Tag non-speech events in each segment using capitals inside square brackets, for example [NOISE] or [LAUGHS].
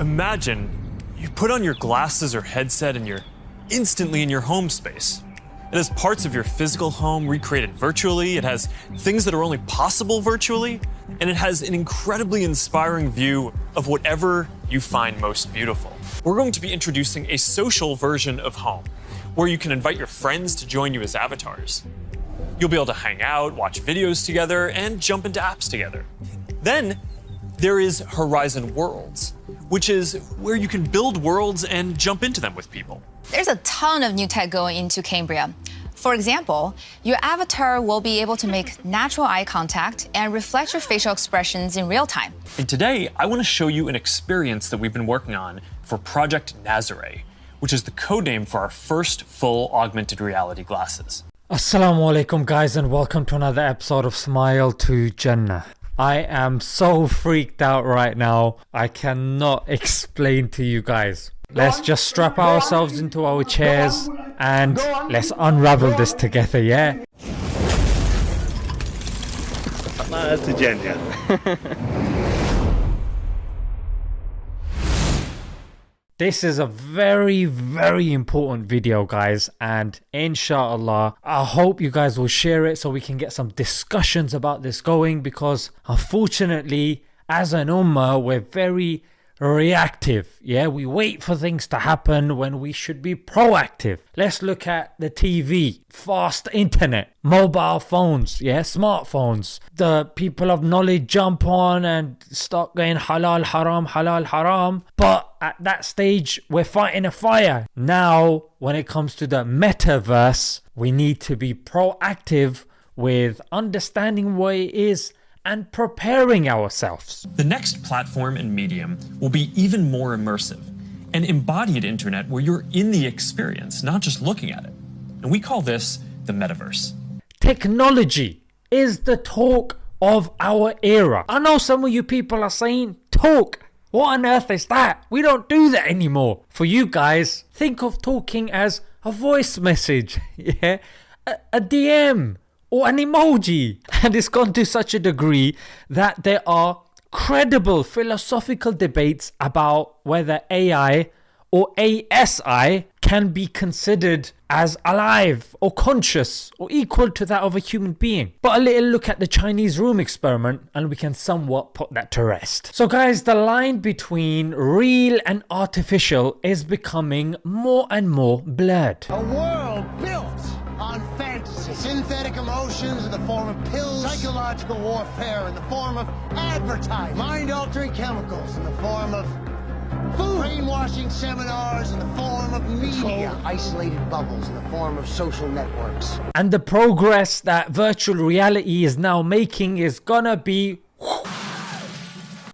Imagine you put on your glasses or headset and you're instantly in your home space. It has parts of your physical home recreated virtually, it has things that are only possible virtually, and it has an incredibly inspiring view of whatever you find most beautiful. We're going to be introducing a social version of home, where you can invite your friends to join you as avatars. You'll be able to hang out, watch videos together, and jump into apps together. Then there is Horizon Worlds, which is where you can build worlds and jump into them with people. There's a ton of new tech going into Cambria. For example, your avatar will be able to make natural eye contact and reflect your facial expressions in real time. And today, I want to show you an experience that we've been working on for Project Nazare, which is the codename for our first full augmented reality glasses. Assalamu alaikum guys and welcome to another episode of Smile to Jannah. I am so freaked out right now. I cannot explain to you guys. Let's just strap ourselves into our chairs and let's unravel this together, yeah? That's a genius. [LAUGHS] This is a very, very important video, guys, and inshallah, I hope you guys will share it so we can get some discussions about this going because unfortunately, as an ummah, we're very reactive. Yeah, we wait for things to happen when we should be proactive. Let's look at the TV, fast internet, mobile phones, yeah, smartphones. The people of knowledge jump on and start going halal, haram, halal, haram. But at that stage, we're fighting a fire. Now, when it comes to the metaverse, we need to be proactive with understanding what it is and preparing ourselves. The next platform and medium will be even more immersive, an embodied internet where you're in the experience, not just looking at it. And we call this the metaverse. Technology is the talk of our era. I know some of you people are saying, talk. What on earth is that? We don't do that anymore. For you guys, think of talking as a voice message, [LAUGHS] yeah? A, a DM, or an emoji. [LAUGHS] And it's gone to such a degree that there are credible philosophical debates about whether AI or ASI can be considered as alive or conscious or equal to that of a human being. But a little look at the Chinese room experiment and we can somewhat put that to rest. So guys, the line between real and artificial is becoming more and more blurred. A world built on fantasy. Synthetic emotions in the form of pills. Psychological warfare in the form of advertising. Mind-altering chemicals in the form of food. Brainwashing seminars in the form of media. Controlled, isolated bubbles in the form of social networks. And the progress that virtual reality is now making is gonna be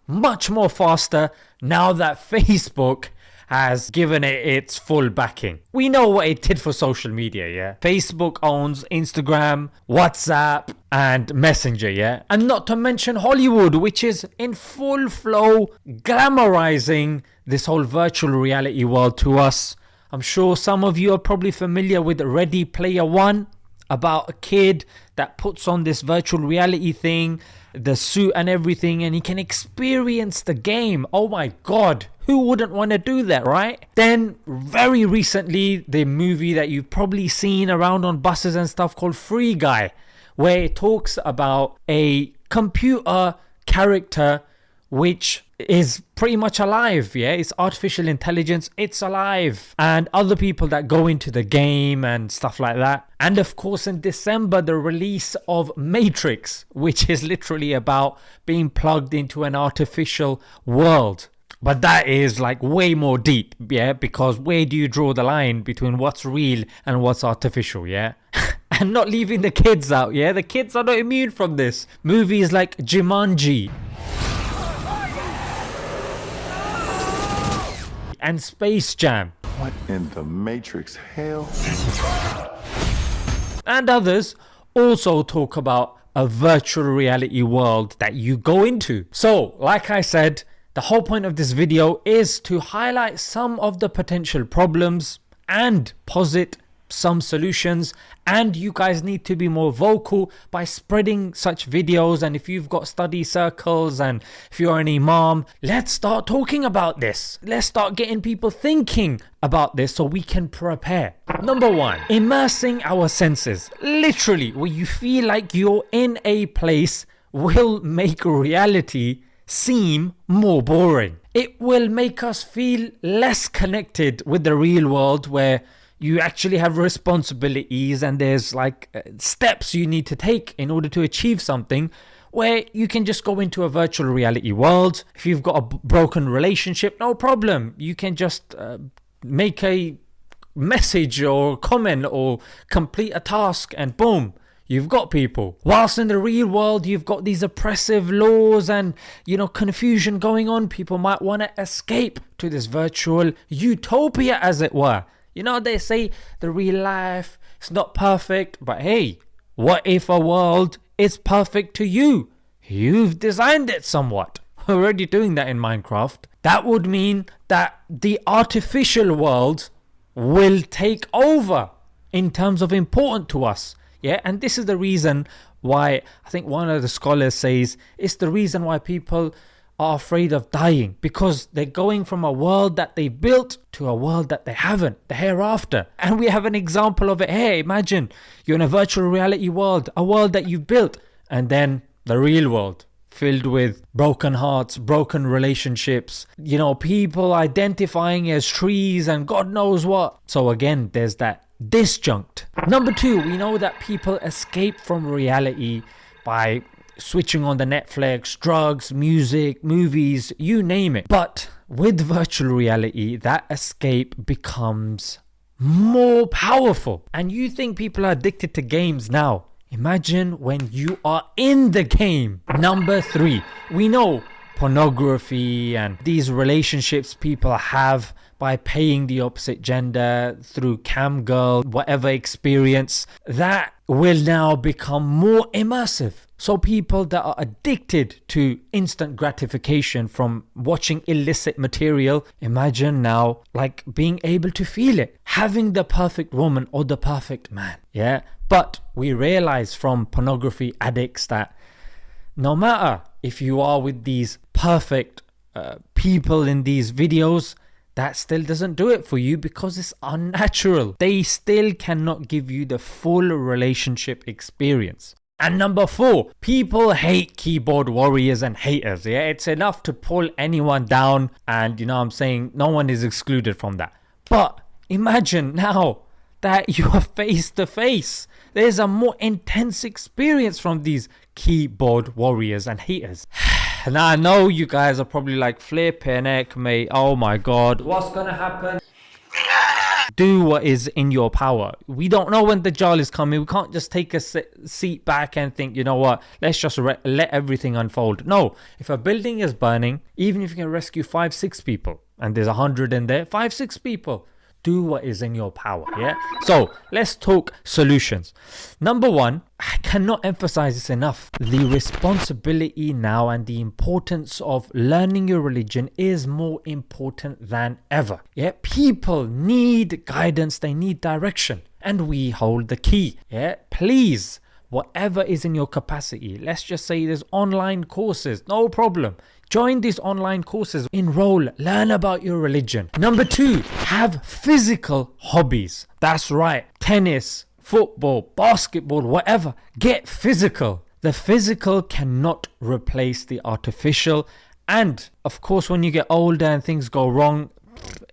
much more faster now that Facebook has given it its full backing. We know what it did for social media, yeah? Facebook owns Instagram, WhatsApp, and Messenger, yeah? And not to mention Hollywood, which is in full flow glamorizing this whole virtual reality world to us. I'm sure some of you are probably familiar with Ready Player One about a kid that puts on this virtual reality thing, the suit and everything, and he can experience the game. Oh my god, who wouldn't want to do that, right? Then, very recently, the movie that you've probably seen around on buses and stuff called Free Guy, where it talks about a computer character which is pretty much alive yeah? It's artificial intelligence it's alive. And other people that go into the game and stuff like that. And of course in december the release of matrix which is literally about being plugged into an artificial world. But that is like way more deep yeah? Because where do you draw the line between what's real and what's artificial yeah? [LAUGHS] And not leaving the kids out yeah? The kids are not immune from this. Movies like jumanji and Space Jam. What in the Matrix hell? And others also talk about a virtual reality world that you go into. So, like I said, the whole point of this video is to highlight some of the potential problems and posit some solutions and you guys need to be more vocal by spreading such videos. And if you've got study circles and if you're an imam let's start talking about this. Let's start getting people thinking about this so we can prepare. Number one immersing our senses. Literally where you feel like you're in a place will make reality seem more boring. It will make us feel less connected with the real world where you actually have responsibilities and there's like uh, steps you need to take in order to achieve something where you can just go into a virtual reality world. If you've got a broken relationship no problem. You can just uh, make a message or comment or complete a task and boom you've got people. Whilst in the real world you've got these oppressive laws and you know confusion going on. People might want to escape to this virtual utopia as it were you know they say the real life is not perfect but hey what if a world is perfect to you? You've designed it somewhat. [LAUGHS] Already doing that in minecraft. That would mean that the artificial world will take over in terms of important to us. Yeah and this is the reason why i think one of the scholars says it's the reason why people are afraid of dying because they're going from a world that they built to a world that they haven't the hereafter and we have an example of it hey imagine you're in a virtual reality world a world that you've built and then the real world filled with broken hearts, broken relationships, you know, people identifying as trees and God knows what. So again, there's that disjunct. Number two, we know that people escape from reality by switching on the Netflix, drugs, music, movies, you name it. But with virtual reality, that escape becomes more powerful. And you think people are addicted to games now. Imagine when you are in the game. Number three, we know pornography and these relationships people have by paying the opposite gender through cam girl, whatever experience, that will now become more immersive. So people that are addicted to instant gratification from watching illicit material, imagine now like being able to feel it, having the perfect woman or the perfect man. Yeah. But we realize from pornography addicts that no matter if you are with these perfect uh, people in these videos, that still doesn't do it for you because it's unnatural. They still cannot give you the full relationship experience. And number four, people hate keyboard warriors and haters. Yeah, it's enough to pull anyone down, and you know, I'm saying no one is excluded from that. But imagine now that [LAUGHS] you are face to face. There's a more intense experience from these keyboard warriors and haters. [SIGHS] now I know you guys are probably like flipping heck, mate. Oh my god, what's gonna happen? Do what is in your power. We don't know when the Dajjal is coming. We can't just take a seat back and think, you know what, let's just let everything unfold. No, if a building is burning, even if you can rescue five, six people, and there's a hundred in there, five, six people, do what is in your power. Yeah. So let's talk solutions. Number one, I cannot emphasize this enough. The responsibility now and the importance of learning your religion is more important than ever. Yeah. People need guidance, they need direction, and we hold the key. Yeah. Please whatever is in your capacity. Let's just say there's online courses, no problem. Join these online courses, enroll, learn about your religion. Number two, have physical hobbies. That's right, tennis, football, basketball, whatever. Get physical. The physical cannot replace the artificial. And of course, when you get older and things go wrong,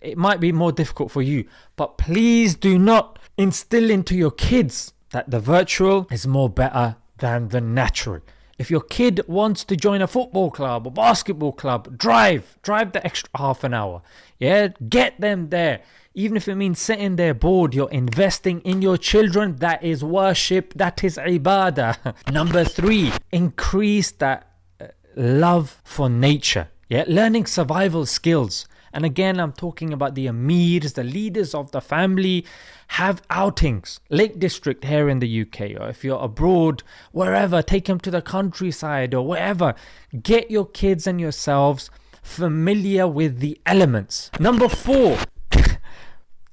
it might be more difficult for you. But please do not instill into your kids that the virtual is more better than the natural. If your kid wants to join a football club or basketball club, drive, drive the extra half an hour. Yeah, get them there. Even if it means sitting there bored, you're investing in your children. That is worship, that is ibadah. [LAUGHS] Number three, increase that uh, love for nature. Yeah, learning survival skills. And again, I'm talking about the amirs, the leaders of the family, have outings. Lake District here in the UK, or if you're abroad, wherever, take them to the countryside or wherever. Get your kids and yourselves familiar with the elements. Number four, [LAUGHS]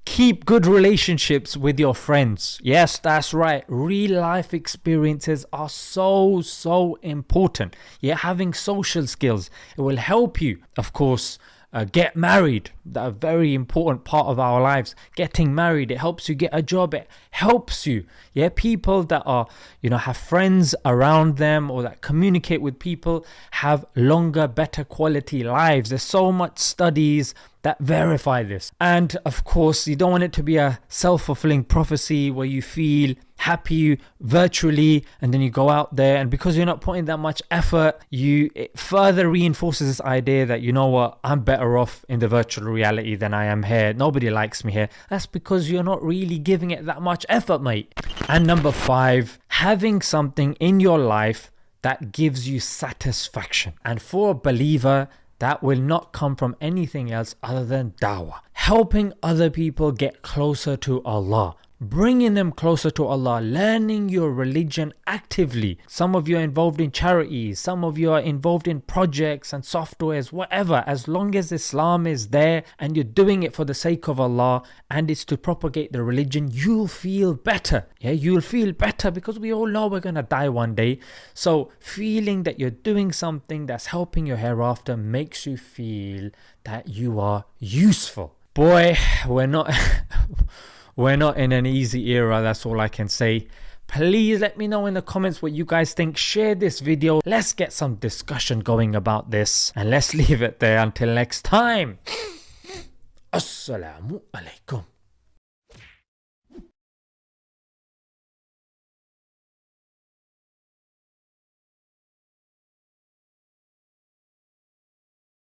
keep good relationships with your friends. Yes, that's right. Real life experiences are so, so important. Yeah, having social skills, it will help you, of course. Uh, get married. A very important part of our lives. Getting married it helps you get a job. It helps you. Yeah people that are you know have friends around them or that communicate with people have longer better quality lives. There's so much studies that verify this. And of course, you don't want it to be a self fulfilling prophecy where you feel happy virtually and then you go out there and because you're not putting that much effort you it further reinforces this idea that you know what i'm better off in the virtual reality than i am here. Nobody likes me here. That's because you're not really giving it that much effort mate. And number five having something in your life that gives you satisfaction. And for a believer that will not come from anything else other than dawah. Helping other people get closer to Allah bringing them closer to Allah, learning your religion actively. Some of you are involved in charities, some of you are involved in projects and softwares, whatever. As long as Islam is there and you're doing it for the sake of Allah and it's to propagate the religion, you'll feel better. Yeah, you'll feel better because we all know we're gonna die one day. So, feeling that you're doing something that's helping your hereafter makes you feel that you are useful. Boy, we're not. [LAUGHS] We're not in an easy era, that's all I can say. Please let me know in the comments what you guys think. Share this video. Let's get some discussion going about this. And let's [LAUGHS] leave it there until next time. [SNIFFS] Assalamu alaikum.